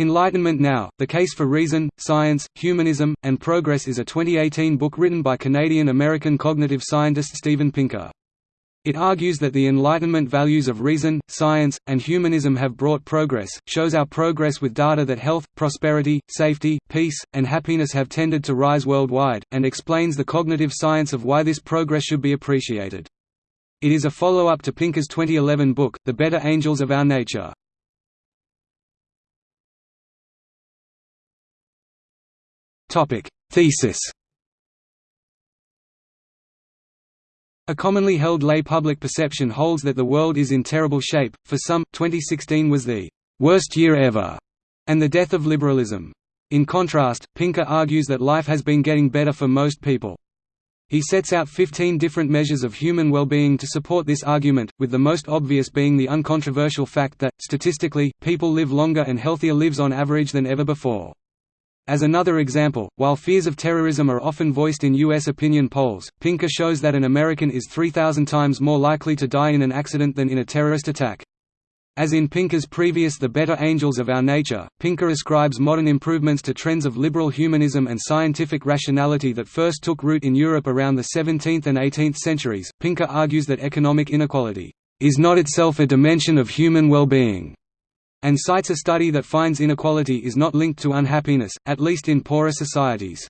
Enlightenment Now, The Case for Reason, Science, Humanism, and Progress is a 2018 book written by Canadian-American cognitive scientist Steven Pinker. It argues that the Enlightenment values of reason, science, and humanism have brought progress, shows our progress with data that health, prosperity, safety, peace, and happiness have tended to rise worldwide, and explains the cognitive science of why this progress should be appreciated. It is a follow-up to Pinker's 2011 book, The Better Angels of Our Nature. Topic: Thesis. A commonly held lay public perception holds that the world is in terrible shape. For some, 2016 was the worst year ever, and the death of liberalism. In contrast, Pinker argues that life has been getting better for most people. He sets out 15 different measures of human well-being to support this argument, with the most obvious being the uncontroversial fact that, statistically, people live longer and healthier lives on average than ever before. As another example, while fears of terrorism are often voiced in U.S. opinion polls, Pinker shows that an American is 3,000 times more likely to die in an accident than in a terrorist attack. As in Pinker's previous The Better Angels of Our Nature, Pinker ascribes modern improvements to trends of liberal humanism and scientific rationality that first took root in Europe around the 17th and 18th centuries. Pinker argues that economic inequality is not itself a dimension of human well-being, and cites a study that finds inequality is not linked to unhappiness, at least in poorer societies.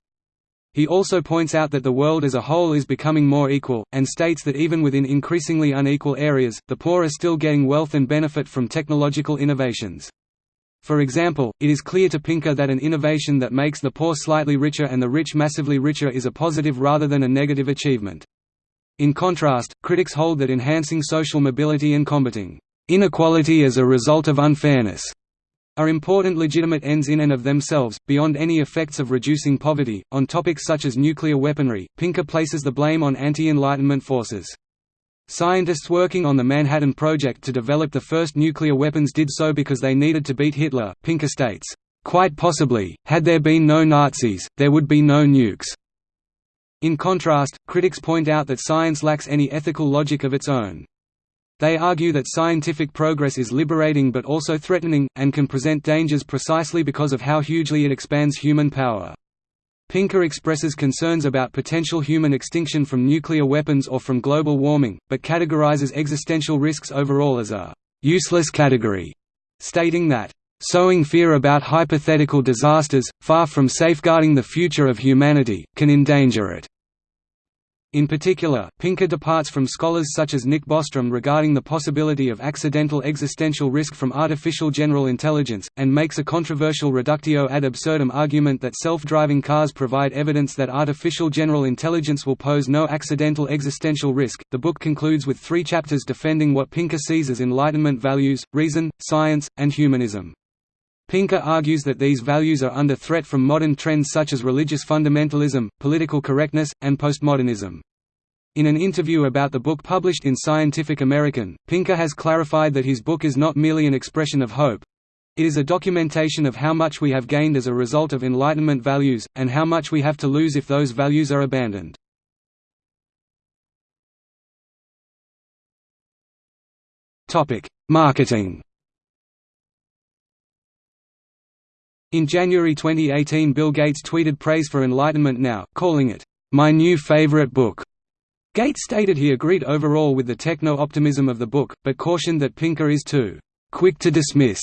He also points out that the world as a whole is becoming more equal, and states that even within increasingly unequal areas, the poor are still getting wealth and benefit from technological innovations. For example, it is clear to Pinker that an innovation that makes the poor slightly richer and the rich massively richer is a positive rather than a negative achievement. In contrast, critics hold that enhancing social mobility and combating inequality as a result of unfairness are important legitimate ends in and of themselves, beyond any effects of reducing poverty. On topics such as nuclear weaponry, Pinker places the blame on anti Enlightenment forces. Scientists working on the Manhattan Project to develop the first nuclear weapons did so because they needed to beat Hitler, Pinker states. Quite possibly, had there been no Nazis, there would be no nukes. In contrast, critics point out that science lacks any ethical logic of its own. They argue that scientific progress is liberating but also threatening, and can present dangers precisely because of how hugely it expands human power. Pinker expresses concerns about potential human extinction from nuclear weapons or from global warming, but categorizes existential risks overall as a «useless category», stating that Sowing fear about hypothetical disasters, far from safeguarding the future of humanity, can endanger it. In particular, Pinker departs from scholars such as Nick Bostrom regarding the possibility of accidental existential risk from artificial general intelligence, and makes a controversial reductio ad absurdum argument that self-driving cars provide evidence that artificial general intelligence will pose no accidental existential risk. The book concludes with three chapters defending what Pinker sees as Enlightenment values, reason, science, and humanism. Pinker argues that these values are under threat from modern trends such as religious fundamentalism, political correctness, and postmodernism. In an interview about the book published in Scientific American, Pinker has clarified that his book is not merely an expression of hope. It is a documentation of how much we have gained as a result of Enlightenment values, and how much we have to lose if those values are abandoned. Marketing In January 2018 Bill Gates tweeted praise for Enlightenment Now, calling it, "...my new favorite book." Gates stated he agreed overall with the techno-optimism of the book, but cautioned that Pinker is too "...quick to dismiss."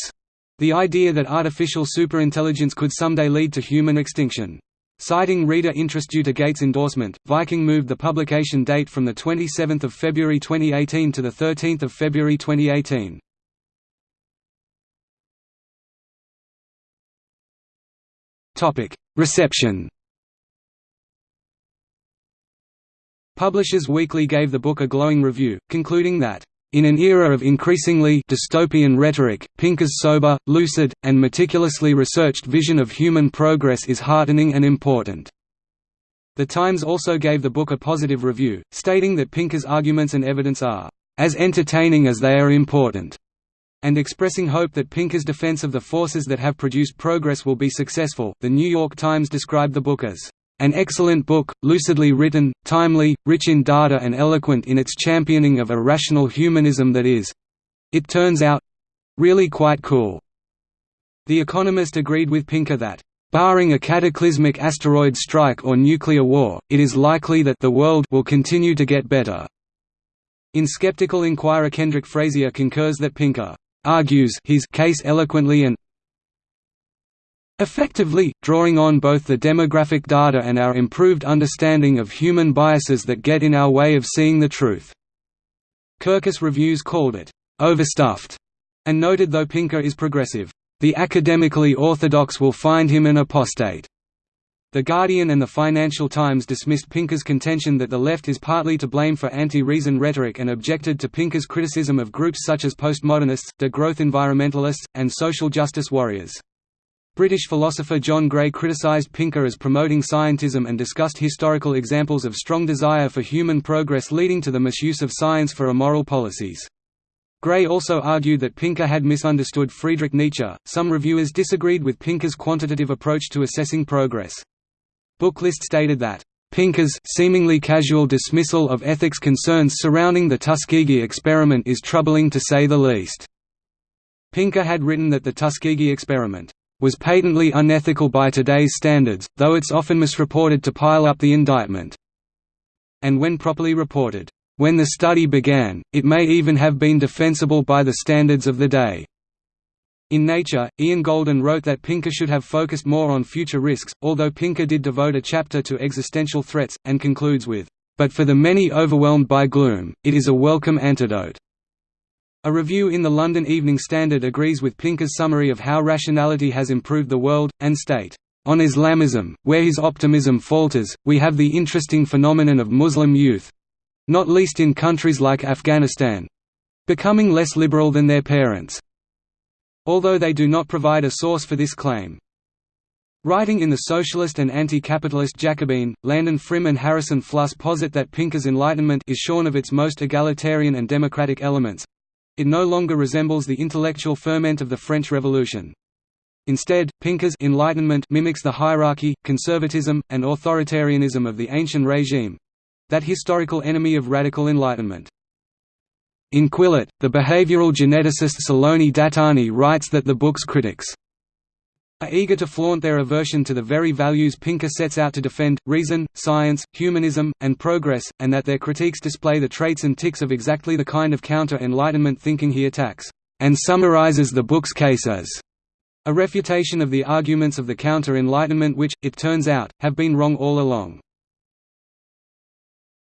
the idea that artificial superintelligence could someday lead to human extinction. Citing reader interest due to Gates' endorsement, Viking moved the publication date from 27 February 2018 to 13 February 2018. Reception Publishers Weekly gave the book a glowing review, concluding that, "...in an era of increasingly dystopian rhetoric, Pinker's sober, lucid, and meticulously researched vision of human progress is heartening and important." The Times also gave the book a positive review, stating that Pinker's arguments and evidence are, "...as entertaining as they are important." And expressing hope that Pinker's defense of the forces that have produced progress will be successful. The New York Times described the book as an excellent book, lucidly written, timely, rich in data and eloquent in its championing of a rational humanism that is it turns out really quite cool. The Economist agreed with Pinker that, "...barring a cataclysmic asteroid strike or nuclear war, it is likely that the world will continue to get better." In Skeptical Inquirer Kendrick Frazier concurs that Pinker argues his case eloquently and effectively, drawing on both the demographic data and our improved understanding of human biases that get in our way of seeing the truth. Kirkus Reviews called it, "...overstuffed", and noted though Pinker is progressive, "...the academically orthodox will find him an apostate." The Guardian and the Financial Times dismissed Pinker's contention that the left is partly to blame for anti-reason rhetoric and objected to Pinker's criticism of groups such as postmodernists, degrowth environmentalists, and social justice warriors. British philosopher John Gray criticised Pinker as promoting scientism and discussed historical examples of strong desire for human progress leading to the misuse of science for immoral policies. Gray also argued that Pinker had misunderstood Friedrich Nietzsche. Some reviewers disagreed with Pinker's quantitative approach to assessing progress. Booklist stated that Pinker's seemingly casual dismissal of ethics concerns surrounding the Tuskegee experiment is troubling to say the least. Pinker had written that the Tuskegee experiment was patently unethical by today's standards, though it's often misreported to pile up the indictment. And when properly reported, when the study began, it may even have been defensible by the standards of the day. In Nature, Ian Goldin wrote that Pinker should have focused more on future risks, although Pinker did devote a chapter to existential threats, and concludes with, "...but for the many overwhelmed by gloom, it is a welcome antidote." A review in the London Evening Standard agrees with Pinker's summary of how rationality has improved the world, and state, "...on Islamism, where his optimism falters, we have the interesting phenomenon of Muslim youth—not least in countries like Afghanistan—becoming less liberal than their parents." Although they do not provide a source for this claim. Writing in the Socialist and Anti-Capitalist Jacobin, Landon Frim and Harrison Fluss posit that Pinker's Enlightenment is shorn of its most egalitarian and democratic elements, it no longer resembles the intellectual ferment of the French Revolution. Instead, Pinker's Enlightenment mimics the hierarchy, conservatism, and authoritarianism of the ancient regime—that historical enemy of radical enlightenment. In Quillette, the behavioral geneticist Saloni Dattani writes that the book's critics are eager to flaunt their aversion to the very values Pinker sets out to defend, reason, science, humanism, and progress, and that their critiques display the traits and tics of exactly the kind of counter-Enlightenment thinking he attacks, and summarizes the book's case as a refutation of the arguments of the counter-Enlightenment which, it turns out, have been wrong all along.